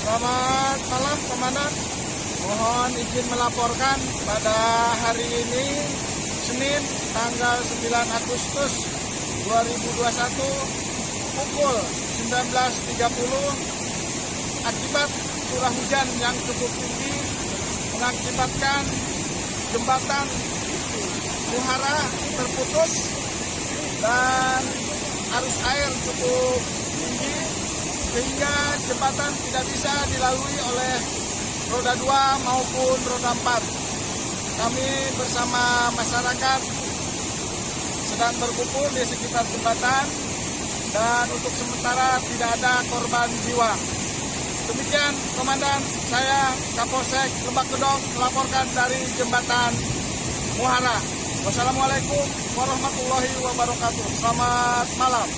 Selamat malam Komandan. Mohon izin melaporkan pada hari ini Senin tanggal 9 Agustus 2021 pukul 19.30 akibat curah hujan yang cukup tinggi mengakibatkan jembatan Muhara terputus dan arus air cukup tinggi sehingga jembatan tidak bisa dilalui oleh roda 2 maupun roda 4. Kami bersama masyarakat sedang berkumpul di sekitar jembatan dan untuk sementara tidak ada korban jiwa. Demikian Komandan, saya Kapolsek Lebak Gedong melaporkan dari jembatan Muhara. Wassalamualaikum warahmatullahi wabarakatuh. Selamat malam.